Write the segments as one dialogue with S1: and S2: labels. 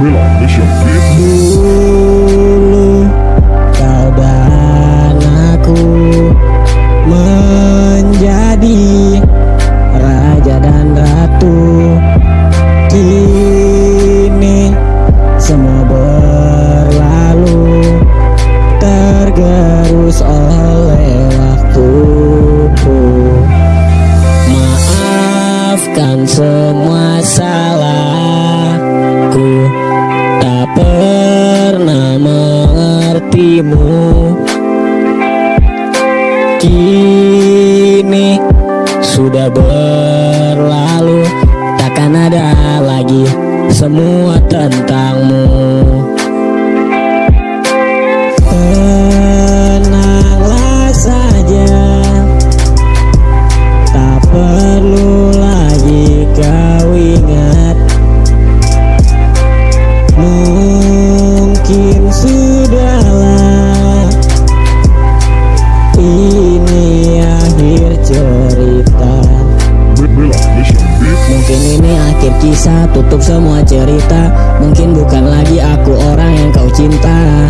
S1: ไม่หลอ Kini sudah berlalu Takkan ada lagi semua tentangmu cerita Mungkin ini akhir kisah tutup semua cerita. Mungkin bukan lagi aku orang yang kau cinta.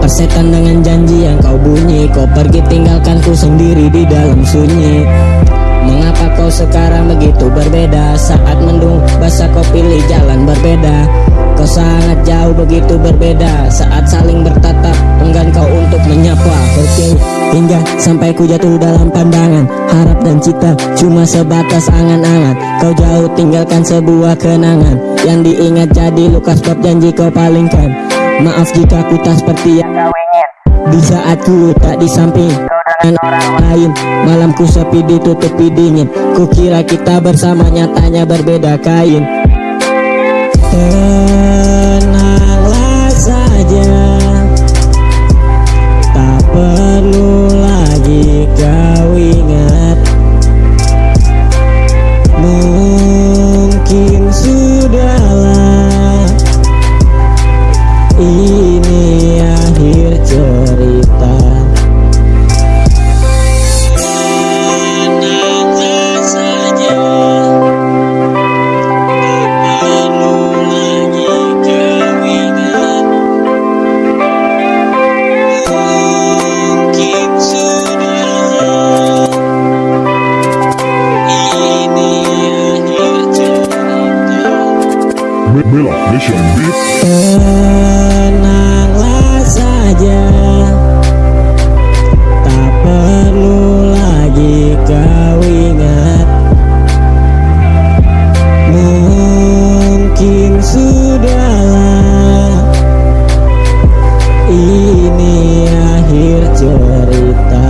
S1: Persetan dengan janji yang kau bunyi Kau pergi tinggalkanku sendiri di dalam sunyi Mengapa kau sekarang begitu berbeda? Saat mendung basah kau pilih jalan berbeda. Kau sangat jauh begitu berbeda. Saat saling bertatap enggan kau untuk menyapa Oke hingga sampai ku jatuh dalam pandangan. Harap dan cita cuma sebatas angan-angan. Kau jauh tinggalkan sebuah kenangan. Yang diingat jadi luka sebab janji kau palingkan. Maaf jika ku tak seperti yang kau ingin. Di saat ku tak di samping dengan orang lain. Malamku sepi ditutupi dingin. Ku kira kita bersama nyatanya berbeda kain. Tenanglah saja. Tak perlu lagi kau ingat. Mungkin sudahlah. Ini akhir cerita Bella Tenanglah saja. Tak perlu lagi kau ingat. Mungkin sudahlah. Ini akhir cerita.